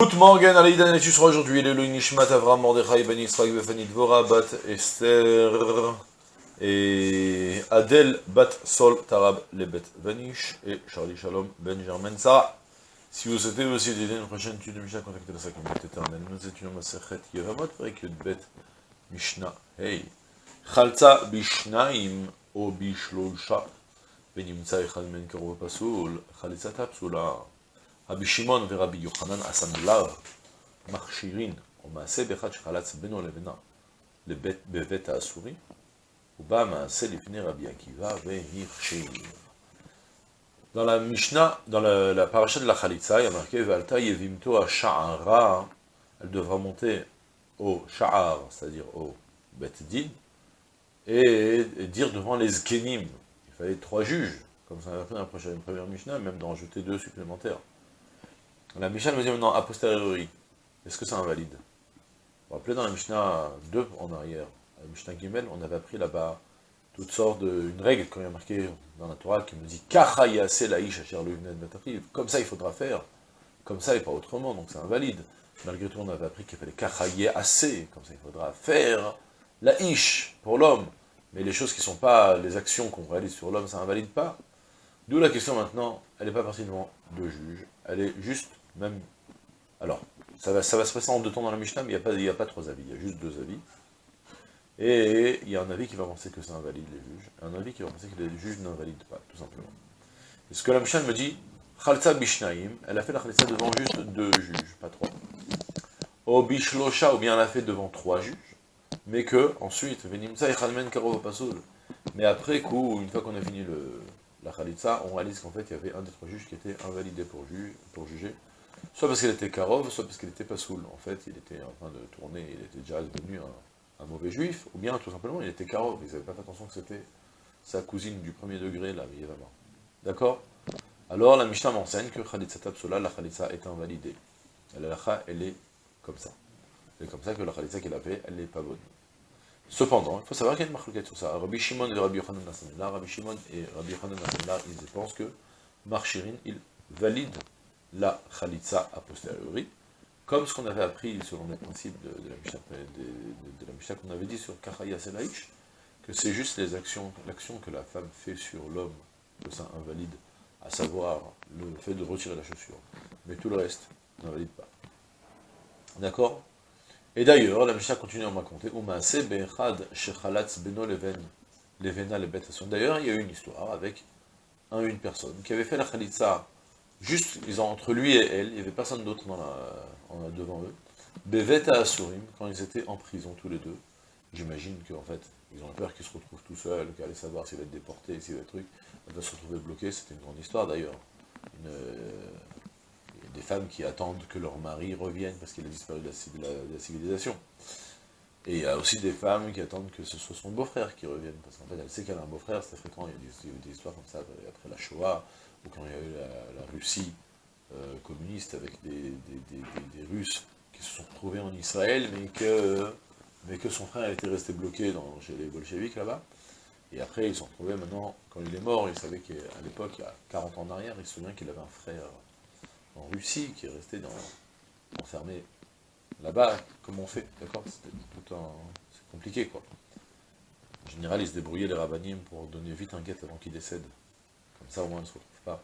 Good morgen, Alaïda Nenetus sera aujourd'hui, Elohim Nishmat, Avram, Mordechai, Ben Yitzhak, Befani Dvora, Bat Esther, et Adèle, Bat Sol, Tarab, Lebet Vanish, et Charlie Shalom, Benjamin Sarah. Si vous souhaitez aussi aider une prochaine étude de Mishnah, contactez la communauté éternelle. Nous étudions ma sechet Yevamot, Yud Bet, Mishnah, Hey. Chalza Bishnaim, O Bishlolcha, Benimtsa Echad Men Karo Pasoul, Chalitza Tapsula. Rabbi Shimon et Rabbi Yochanan Asamlav Marchirin, au Maasé Bechat Shalatz Beno Levena, le Bevet Asuri, ou Ba Maasé Lifne Rabbi Akiva Vehirchir. Dans la Mishnah, dans la, la paracha de la Khalitza, il y a marqué Valta Yevimto à Sha'ara, elle devra monter au Sha'ar, c'est-à-dire au Bet Din, et, et, dire devant les Zkenim. Il fallait trois juges, comme ça a fait dans la première Mishnah, même d'en rajouter deux supplémentaires. La Mishnah nous dit maintenant, a posteriori, est-ce que c'est invalide Vous vous rappelez dans la Mishnah 2 en arrière, la Mishnah Gimel, on avait appris là-bas toutes sortes de, une règle, quand il y a marqué dans la Torah, qui nous dit comme ça il faudra faire, comme ça et pas autrement, donc c'est invalide. Malgré tout, on avait appris qu'il fallait assez, comme ça il faudra faire la ish pour l'homme, mais les choses qui ne sont pas les actions qu'on réalise sur l'homme, ça invalide pas. D'où la question maintenant, elle n'est pas partie devant deux juges, elle est juste, même, alors, ça va, se passer en deux temps dans la Mishnah, mais il n'y a, pas, trois avis, il y a juste deux avis. Et il y a un avis qui va penser que ça invalide les juges, et un avis qui va penser que les juges n'invalident pas, tout simplement. Et ce que la Mishnah me dit, Khalsa Bishnaim, elle a fait la Khalsa devant juste deux juges, pas trois. O Bishlosha, ou bien elle a fait devant trois juges, mais que, ensuite, Venimsa et Khalmen Karo Pasoul. Mais après coup, une fois qu'on a fini la Khalitsa, on réalise qu'en fait, il y avait un des trois juges qui était invalidé pour juger, soit parce qu'il était Karov, soit parce qu'il était Pasoul. En fait, il était en train de tourner, il était déjà devenu un, mauvais juif, ou bien, tout simplement, il était Karov, ils n'avaient pas fait attention que c'était sa cousine du premier degré, là, Yévama. D'accord? Alors, la Mishnah m'enseigne que Khalitsa Tapsola, la Khalitsa est invalidée. La elle est comme ça. C'est comme ça que la Khalitsa qu'il a fait, elle n'est pas bonne. Cependant, il faut savoir qu'il y a une marque sur ça. Rabbi Shimon et Rabbi Yochanan Nassanillah, Rabbi Shimon et Rabbi Yochanan Nassanillah, ils pensent que Marchirin, il valide la Khalitsa a posteriori, comme ce qu'on avait appris selon les principes de, la Mishnah, qu'on avait dit sur Kachaya Selaïch, que c'est juste les actions, l'action que la femme fait sur l'homme, que ça invalide, à savoir le fait de retirer la chaussure. Mais tout le reste n'invalide pas. D'accord? Et d'ailleurs, la Mishnah continue à me raconter, D'ailleurs, il y a eu une histoire avec un, une personne qui avait fait la khalitsa, juste ils ont, entre lui et elle, il n'y avait personne d'autre devant eux, Beveta Asurim, quand ils étaient en prison tous les deux. J'imagine qu'en fait, ils ont peur qu'ils se retrouvent tout seuls, allait savoir s'il va être déporté, s'il va être truc, va se retrouver bloquée, c'était une grande histoire d'ailleurs. Euh, des femmes qui attendent que leur mari revienne parce qu'il a disparu de la, civilisation. Et il y a aussi des femmes qui attendent que ce soit son beau-frère qui revienne, parce qu'en fait elle sait qu'elle a un beau-frère, c'était fréquent, il y a des, des, histoires comme ça après la Shoah, ou quand il y a eu la, Russie euh, communiste avec des, des, des, Russes qui se sont retrouvés en Israël, mais que, mais que son frère était resté bloqué dans, chez les bolcheviks là-bas. Et après, ils se sont retrouvés maintenant, quand il est mort, il savait qu'à l'époque, il y a 40 ans en arrière, il se souvient qu'il avait un frère en Russie, qui est resté enfermé là-bas, comment on fait, d'accord? C'était tout un... c'est compliqué, quoi. En général, ils se débrouillaient, les rabbinim, pour donner vite un guet avant qu'il décède. Comme ça, au moins, ils ne se retrouvent pas.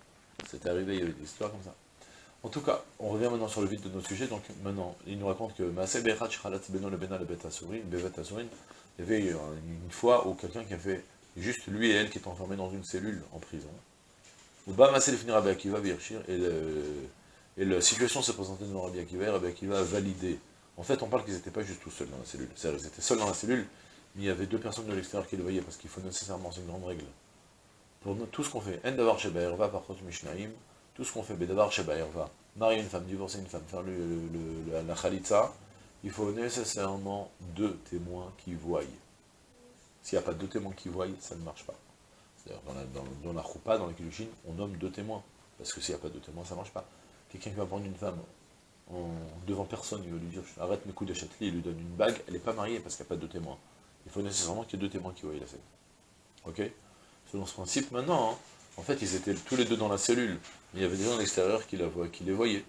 C'était arrivé, il y avait des histoires comme ça. En tout cas, on revient maintenant sur le vide de notre sujet, donc maintenant, il nous raconte que il y avait une fois où quelqu'un qui a fait, juste lui et elle, qui étaient enfermés dans une cellule en prison. Et le, et la situation s'est présentée devant Rabbi Akiva, et Rabbi Akiva a validé. En fait, on parle qu'ils n'étaient pas juste tout seuls dans la cellule. C'est-à-dire qu'ils étaient seuls dans la cellule, mais il y avait deux personnes de l'extérieur qui le voyaient, parce qu'il faut nécessairement, c'est une grande règle. Pour tout ce qu'on fait, En Davar Sheba va par contre Mishnaim, tout ce qu'on fait, Bedavar Sheba va marier une femme, divorcer une femme, faire le, la Khalitza, il faut nécessairement deux témoins qui voient. S'il n'y a pas deux témoins qui voient, ça ne marche pas. C'est-à-dire, dans la, dans, dans la choupa, dans la kilushin, on nomme deux témoins. Parce que s'il n'y a pas deux témoins, ça ne marche pas quelqu'un qui va prendre une femme devant personne, il va lui dire arrête mes coups de châtelet, il lui donne une bague, elle n'est pas mariée parce qu'il n'y a pas de témoins. Il faut nécessairement qu'il y ait deux témoins qui voient la scène. Ok? Selon ce principe, maintenant, hein, en fait, ils étaient tous les deux dans la cellule, mais il y avait des gens à l'extérieur qui, les voyaient.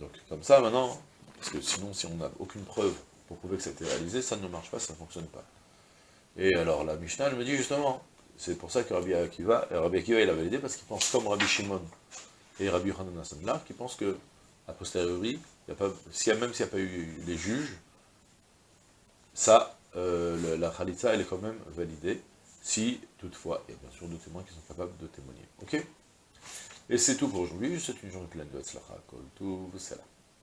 Donc comme ça maintenant, parce que sinon si on n'a aucune preuve pour prouver que ça a été réalisé, ça ne marche pas, ça ne fonctionne pas. Et alors la Mishnah, elle me dit justement, c'est pour ça que Rabbi Akiva, Rabbi Akiva il a validé parce qu'il pense comme Rabbi Shimon et Rabbi Hanan là, qui pense que, a posteriori, y a pas, même s'il n'y a pas eu les juges, ça, euh, la Khalitza, elle est quand même validée, si, toutefois, il y a bien sûr deux témoins qui sont capables de témoigner. Ok? Et c'est tout pour aujourd'hui, c'est une journée pleine de Tzlacha, Kol, tout, là.